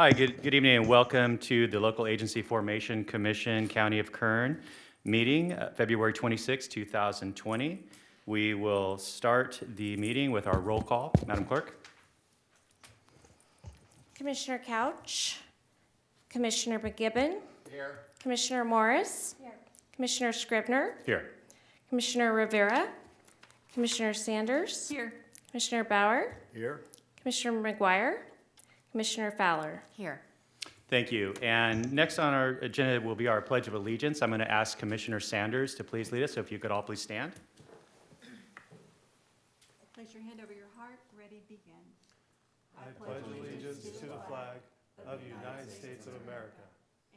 Hi, good, good evening and welcome to the Local Agency Formation Commission, County of Kern meeting, uh, February 26, 2020. We will start the meeting with our roll call. Madam Clerk? Commissioner Couch. Commissioner McGibbon. Here. Commissioner Morris. Here. Commissioner Scribner. Here. Commissioner Rivera. Commissioner Sanders. Here. Commissioner Bauer. Here. Commissioner McGuire. Commissioner Fowler. Here. Thank you. And next on our agenda will be our Pledge of Allegiance. I'm going to ask Commissioner Sanders to please lead us, so if you could all please stand. Place your hand over your heart. Ready, begin. I pledge allegiance to the flag of the United States of America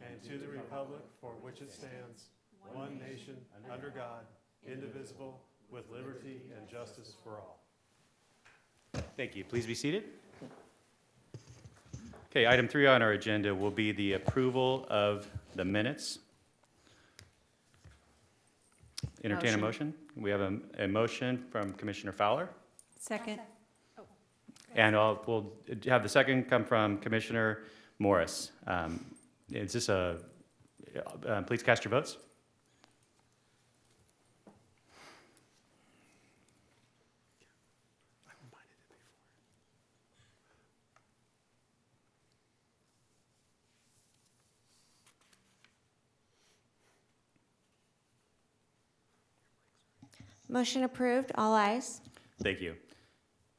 and to the republic for which it stands, one nation, under God, indivisible, with liberty and justice for all. Thank you. Please be seated. Okay, item three on our agenda will be the approval of the minutes. Entertain a motion. We have a, a motion from Commissioner Fowler, Second. and I'll, we'll have the second come from Commissioner Morris. Um, Is this a, uh, please cast your votes. Motion approved, all ayes. Thank you.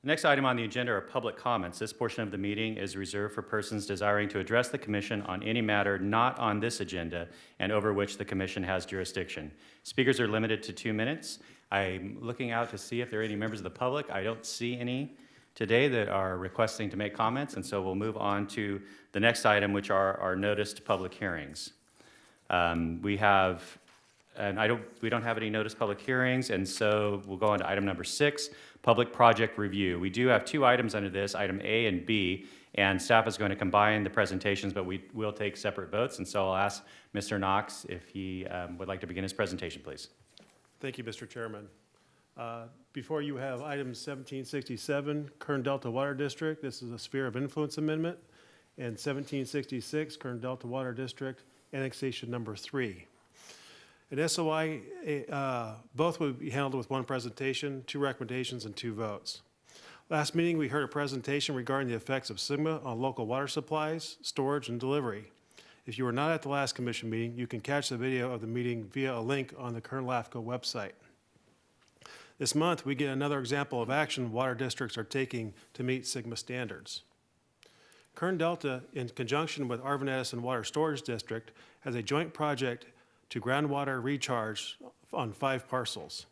Next item on the agenda are public comments. This portion of the meeting is reserved for persons desiring to address the commission on any matter not on this agenda and over which the commission has jurisdiction. Speakers are limited to two minutes. I'm looking out to see if there are any members of the public. I don't see any today that are requesting to make comments, and so we'll move on to the next item, which are our noticed public hearings. Um, We have and I don't, we don't have any notice public hearings, and so we'll go on to item number six, public project review. We do have two items under this, item A and B, and staff is going to combine the presentations, but we will take separate votes, and so I'll ask Mr. Knox if he um, would like to begin his presentation, please. Thank you, Mr. Chairman. Uh, Before you have item 1767, Kern Delta Water District. This is a sphere of influence amendment. And 1766, Kern Delta Water District, annexation number three. At SOI, uh, both will be handled with one presentation, two recommendations, and two votes. Last meeting, we heard a presentation regarding the effects of SGMA on local water supplies, storage, and delivery. If you were not at the last commission meeting, you can catch the video of the meeting via a link on the Kern LAFCO website. This month, we get another example of action water districts are taking to meet SGMA standards. Kern Delta, in conjunction with Arvin Edison Water Storage District, has a joint project to groundwater recharge on five parcels.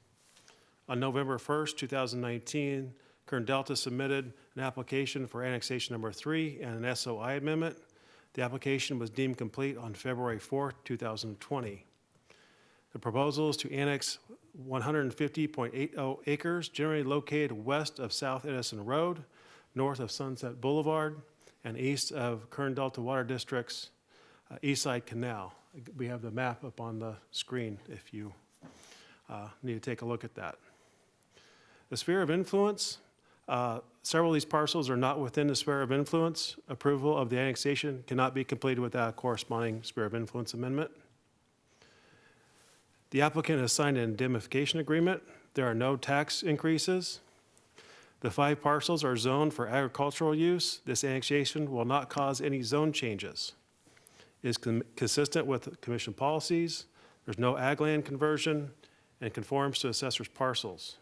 On November 1st, 2019, Kern Delta submitted an application for annexation number three and an SOI amendment. The application was deemed complete on February 4th, 2020. The proposal is to annex 150.80 acres generally located west of South Edison Road, north of Sunset Boulevard, and east of Kern Delta Water District's uh, East Side Canal. We have the map up on the screen if you uh, need to take a look at that. The sphere of influence, uh, several of these parcels are not within the sphere of influence. Approval of the annexation cannot be completed without a corresponding sphere of influence amendment. The applicant has signed an indemnification agreement. There are no tax increases. The five parcels are zoned for agricultural use. This annexation will not cause any zone changes is con- consistent with commission policies, there's no ag land conversion, and conforms to assessor's parcels.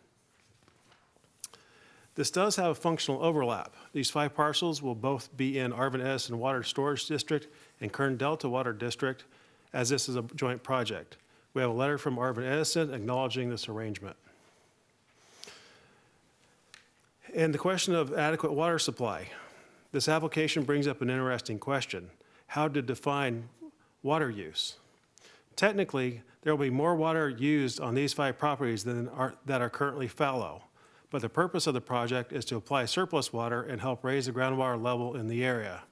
This does have a functional overlap. These five parcels will both be in Arvin Edison Water Storage District and Kern Delta Water District, as this is a joint project. We have a letter from Arvin Edison acknowledging this arrangement. And the question of adequate water supply. This application brings up an interesting question how to define water use. Technically, there will be more water used on these five properties than are, that are currently fallow. But the purpose of the project is to apply surplus water and help raise the groundwater level in the area.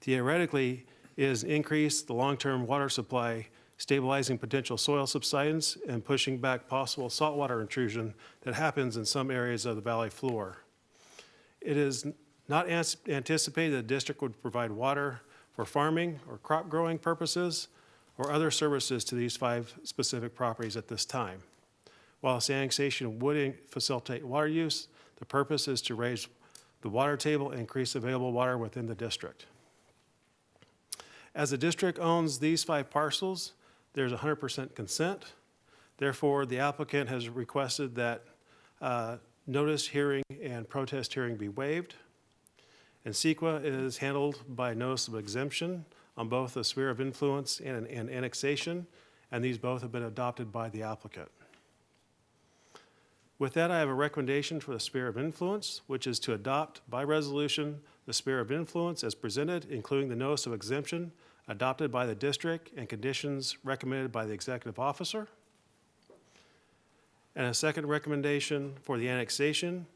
Theoretically, is increase the long-term water supply, stabilizing potential soil subsidence and pushing back possible saltwater intrusion that happens in some areas of the valley floor. It is not anticipated that the district would provide water for farming or crop growing purposes or other services to these five specific properties at this time. While this annexation would facilitate water use, the purpose is to raise the water table and increase available water within the district. As the district owns these five parcels, there's 100% consent. Therefore, the applicant has requested that uh, notice hearing and protest hearing be waived. And CEQA is handled by notice of exemption on both the sphere of influence and and annexation, and these both have been adopted by the applicant. With that, I have a recommendation for the sphere of influence, which is to adopt by resolution the sphere of influence as presented, including the notice of exemption adopted by the district and conditions recommended by the executive officer. And a second recommendation for the annexation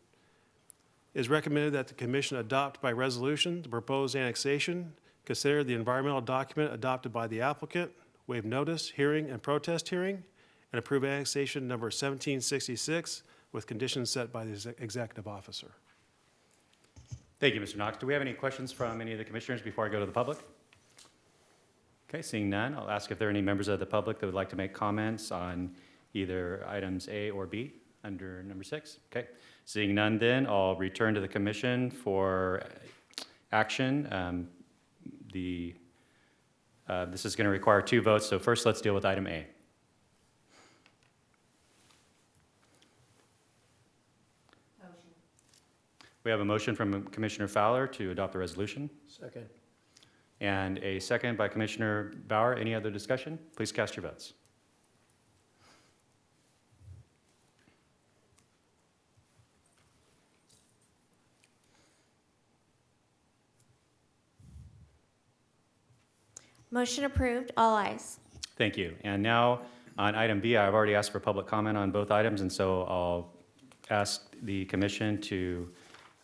is recommended that the commission adopt by resolution the proposed annexation, consider the environmental document adopted by the applicant, waive notice, hearing, and protest hearing, and approve annexation number 1766 with conditions set by the executive officer. Thank you, Mr. Knox. Do we have any questions from any of the commissioners before I go to the public? Okay, seeing none, I'll ask if there are any members of the public that would like to make comments on either items A or B under number six. Okay, seeing none then, I'll return to the commission for action. Um, The, uh, this is going to require two votes, so first let's deal with item A. We have a motion from Commissioner Fowler to adopt the resolution. Second. And a second by Commissioner Bauer. Any other discussion? Please cast your votes. Motion approved, all ayes. Thank you. And now, on item B, I've already asked for public comment on both items, and so I'll ask the commission to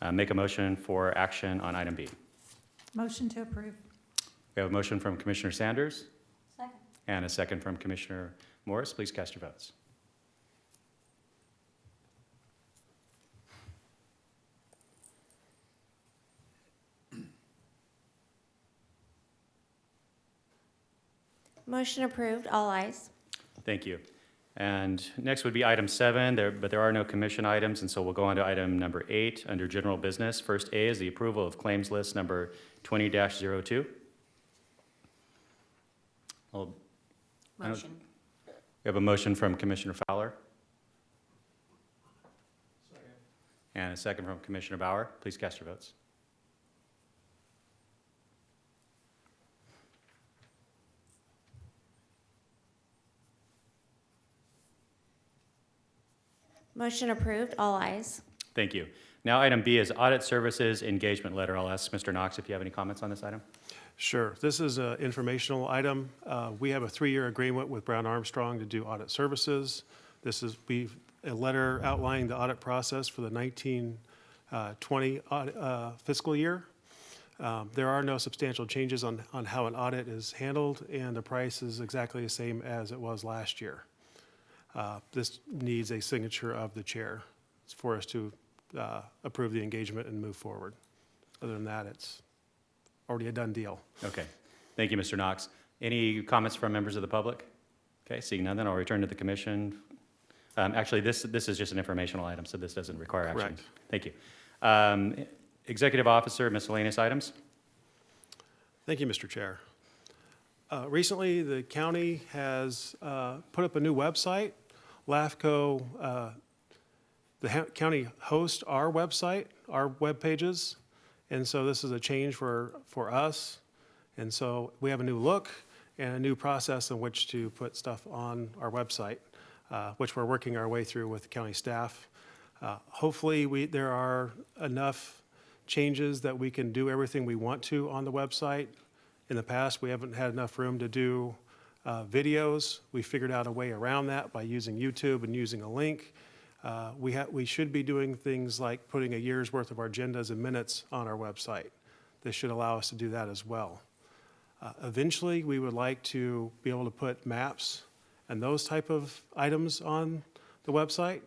uh, make a motion for action on item B. Motion to approve. We have a motion from Commissioner Sanders Second. and a second from Commissioner Morris. Please cast your votes. Motion approved, all ayes. Thank you. And next would be item seven, there, but there are no commission items, and so we'll go on to item number eight, under general business. First A is the approval of claims list number twenty 2 Well, I don't- Motion. We have a motion from Commissioner Fowler. And a second from Commissioner Bauer. Please cast your votes. Motion approved, all ayes. Thank you. Now, item B is audit services engagement letter. I'll ask Mr. Knox if you have any comments on this item. Sure. This is an informational item. Uh, We have a three-year agreement with Brown Armstrong to do audit services. This is, we, a letter outlining the audit process for the 1920 uh, fiscal year. Um, There are no substantial changes on, on how an audit is handled, and the price is exactly the same as it was last year. Uh, This needs a signature of the chair for us to uh, approve the engagement and move forward. Other than that, it's already a done deal. Okay. Thank you, Mr. Knox. Any comments from members of the public? Okay, seeing none, then I'll return to the commission. Um, Actually, this, this is just an informational item, so this doesn't require action. Correct. Thank you. Um, Executive Officer, miscellaneous items? Thank you, Mr. Chair. Uh, Recently, the county has uh, put up a new website. LAFCO, uh, the county hosts our website, our web pages, and so this is a change for, for us. And so we have a new look and a new process in which to put stuff on our website, uh, which we're working our way through with county staff. Uh, Hopefully, we, there are enough changes that we can do everything we want to on the website. In the past, we haven't had enough room to do uh, videos. We figured out a way around that by using YouTube and using a link. Uh, We we should be doing things like putting a year's worth of our agendas and minutes on our website. This should allow us to do that as well. Uh, Eventually, we would like to be able to put maps and those type of items on the website.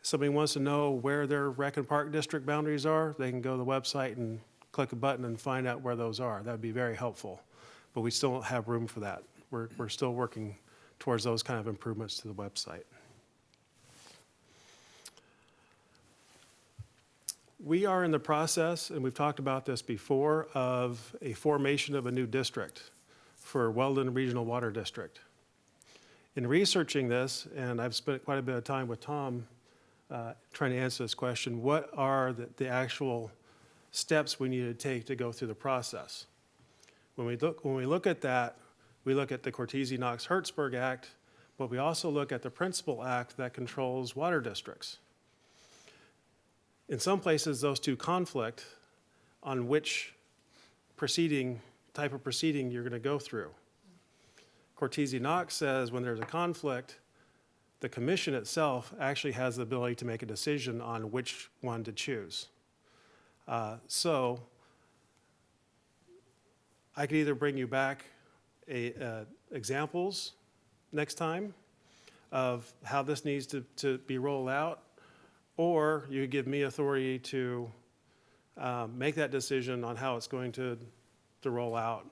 If Somebody wants to know where their rec and park district boundaries are, they can go to the website and click a button and find out where those are. That would be very helpful. But we still don't have room for that. We're, we're still working towards those kind of improvements to the website. We are in the process, and we've talked about this before, of a formation of a new district for Weldon Regional Water District. In researching this, and I've spent quite a bit of time with Tom uh, trying to answer this question, what are the, the actual steps we need to take to go through the process? When we look, when we look at that, we look at the Cortese-Knox-Hertzberg Act, but we also look at the Principal Act that controls water districts. In some places, those two conflict on which proceeding, type of proceeding you're going to go through. Cortese-Knox says when there's a conflict, the commission itself actually has the ability to make a decision on which one to choose. Uh, So I could either bring you back a, uh, examples next time of how this needs to, to be rolled out, or you give me authority to um, make that decision on how it's going to, to roll out,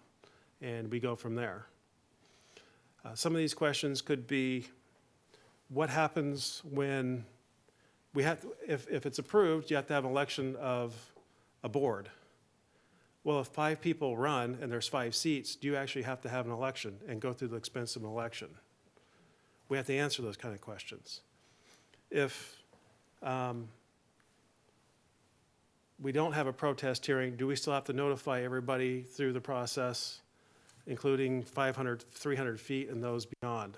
and we go from there. Uh, Some of these questions could be, what happens when we have, if, if it's approved, you have to have an election of a board. Well, if five people run and there's five seats, do you actually have to have an election and go through the expense of an election? We have to answer those kind of questions. If um, we don't have a protest hearing, do we still have to notify everybody through the process, including 500, 300 feet and those beyond?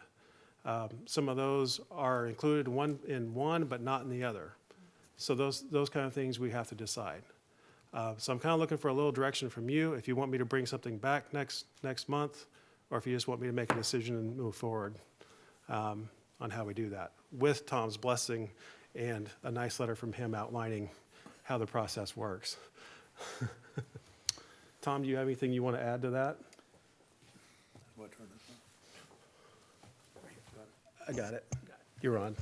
Um, Some of those are included in one, in one, but not in the other. So those, those kind of things we have to decide. Uh, So I'm kind of looking for a little direction from you, if you want me to bring something back next, next month, or if you just want me to make a decision and move forward um, on how we do that, with Tom's blessing and a nice letter from him outlining how the process works. Tom, do you have anything you want to add to that? I got it. You're on.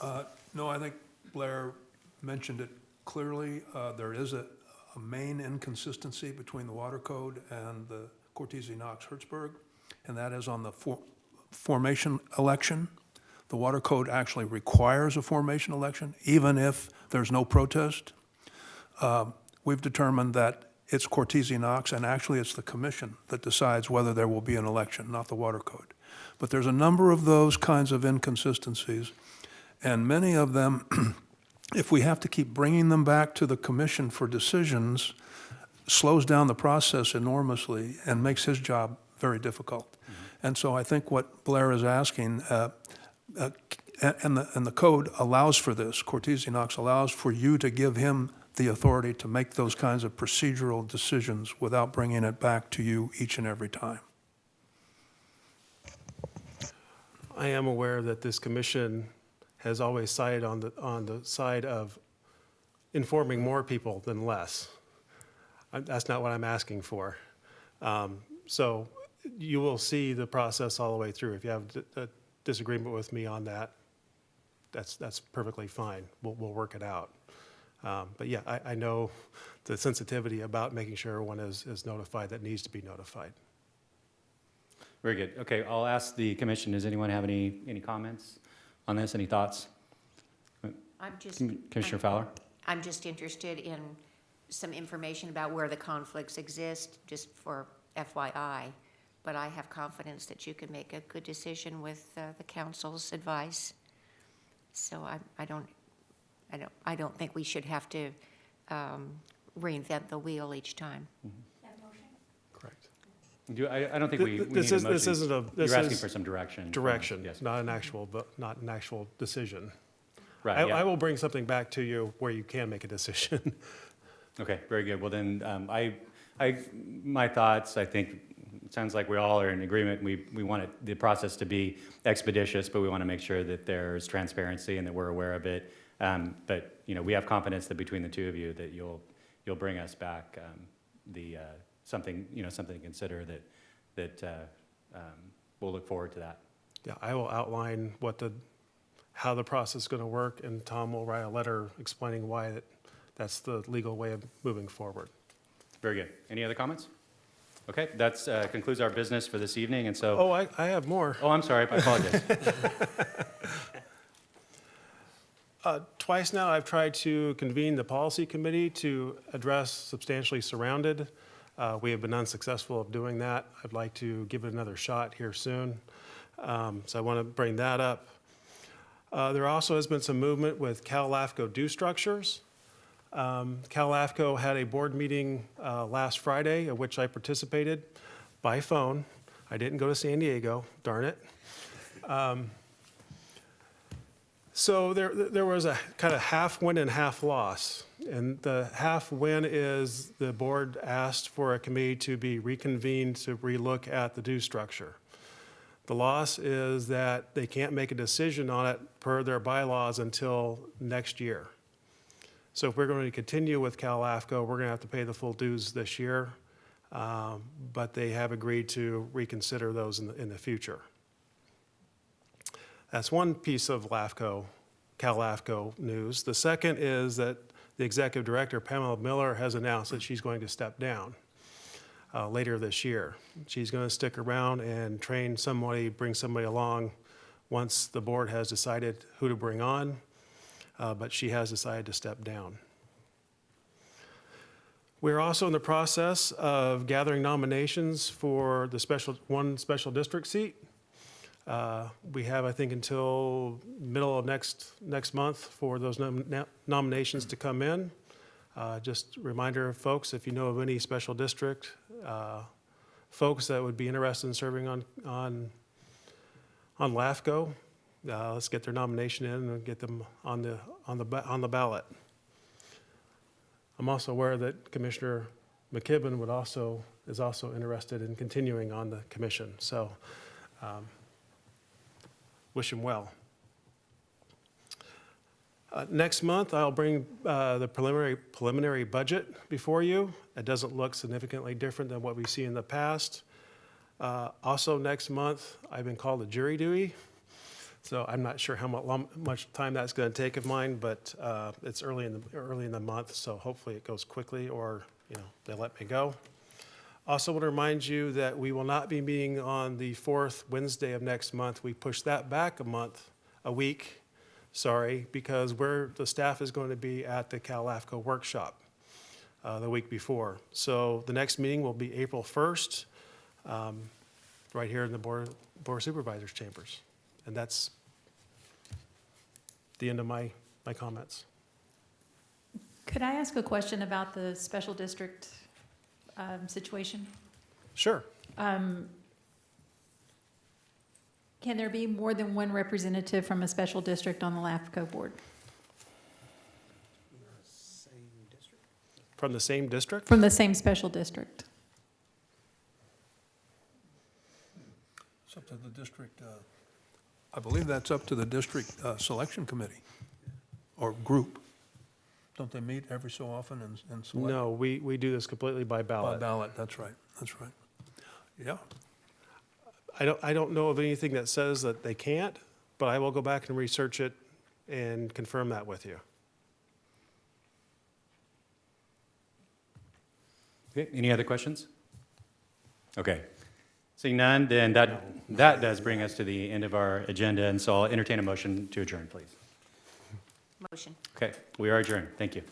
Uh, No, I think Blair mentioned it clearly. Uh, There is a, a main inconsistency between the water code and the Cortese-Knox-Hertzberg, and that is on the for- formation election. The water code actually requires a formation election, even if there's no protest. Um, We've determined that it's Cortese-Knox, and actually it's the commission that decides whether there will be an election, not the water code. But there's a number of those kinds of inconsistencies, and many of them, if we have to keep bringing them back to the commission for decisions, slows down the process enormously and makes his job very difficult. And so I think what Blair is asking, uh, uh, and the, and the code allows for this, Cortese-Knox allows for you to give him the authority to make those kinds of procedural decisions without bringing it back to you each and every time. I am aware that this commission has always sided on the, on the side of informing more people than less. I- That's not what I'm asking for. Um, So you will see the process all the way through. If you have a disagreement with me on that, that's, that's perfectly fine. We'll, we'll work it out. Um, But yeah, I, I know the sensitivity about making sure everyone is, is notified that needs to be notified. Very good. Okay, I'll ask the commission, does anyone have any, any comments on this, any thoughts? I'm just. Commissioner I'm- Fowler? I'm just interested in some information about where the conflicts exist, just for FYI. But I have confidence that you can make a good decision with uh, the counsel's advice. So I, I don't, I don't, I don't think we should have to um, reinvent the wheel each time. Correct. Do, I, I don't think we, we need a This is, motion. this isn't a, this You're asking is for some direction. from direction, Yes, not an actual, but not an actual decision. I, right, I yeah. will bring something back to you where you can make a decision. Okay, very good. Well, then, um, I, I, my thoughts, I think, it sounds like we all are in agreement. We, we want it, the process to be expeditious, but we want to make sure that there's transparency and that we're aware of it. Um, But, you know, we have confidence that between the two of you, that you'll, you'll bring us back um, the, uh, something, you know, something to consider that, that uh, um, we'll look forward to that. Yeah, I will outline what the, how the process is going to work, and Tom will write a letter explaining why that, that's the legal way of moving forward. Very good. Any other comments? Okay, that uh, concludes our business for this evening, and so, Oh, I, I have more. oh, I'm sorry, I apologize. Uh, Twice now, I've tried to convene the policy committee to address substantially surrounded. Uh, We have been unsuccessful of doing that. I'd like to give it another shot here soon. Um, So I want to bring that up. Uh, There also has been some movement with CalAFCO due structures. Um, Cal LAFCO had a board meeting uh, last Friday, of which I participated by phone. I didn't go to San Diego, darn it. So there, there was a kind of half win and half loss. And the half win is the board asked for a committee to be reconvened to relook at the due structure. The loss is that they can't make a decision on it per their bylaws until next year. So if we're going to continue with CalAFCO, we're going to have to pay the full dues this year. Um, But they have agreed to reconsider those in the, in the future. That's one piece of LAFCO, Cal LAFCO news. The second is that the executive director, Pamela Miller, has announced that she's going to step down uh, later this year. She's going to stick around and train somebody, bring somebody along once the board has decided who to bring on, uh, but she has decided to step down. We're also in the process of gathering nominations for the special, one special district seat. Uh, We have, I think, until middle of next, next month for those nom- na- nominations to come in. Uh, Just reminder, folks, if you know of any special district uh, folks that would be interested in serving on, on, on LAFCO, uh, let's get their nomination in and get them on the, on the, on the ballot. I'm also aware that Commissioner McKibben would also, is also interested in continuing on the commission. So um, wish him well. Uh, Next month, I'll bring uh, the preliminary, preliminary budget before you. It doesn't look significantly different than what we see in the past. Uh, Also, next month, I've been called a jury duty, so I'm not sure how much time that's going to take of mine, but uh, it's early in the, early in the month, so hopefully it goes quickly, or, you know, they let me go. Also want to remind you that we will not be meeting on the fourth Wednesday of next month. We pushed that back a month, a week, sorry, because we're, the staff is going to be at the CalAFCO workshop uh, the week before. So the next meeting will be April 1st, um, right here in the Board Board Supervisors chambers. And that's the end of my, my comments. Could I ask a question about the special district um, situation? Sure. Um, Can there be more than one representative from a special district on the LAFCO board? From the same district? From the same special district? It's up to the district, uh, I believe that's up to the district uh, selection committee or group. Don't they meet every so often and and select? No, we, we do this completely by ballot. By ballot. ballot, that's right, that's right. Yeah, I don't, I don't know of anything that says that they can't, but I will go back and research it and confirm that with you. Okay, any other questions? Okay. Seeing none, then that, that does bring us to the end of our agenda, and so I'll entertain a motion to adjourn, please. Motion. Okay, we are adjourned. Thank you.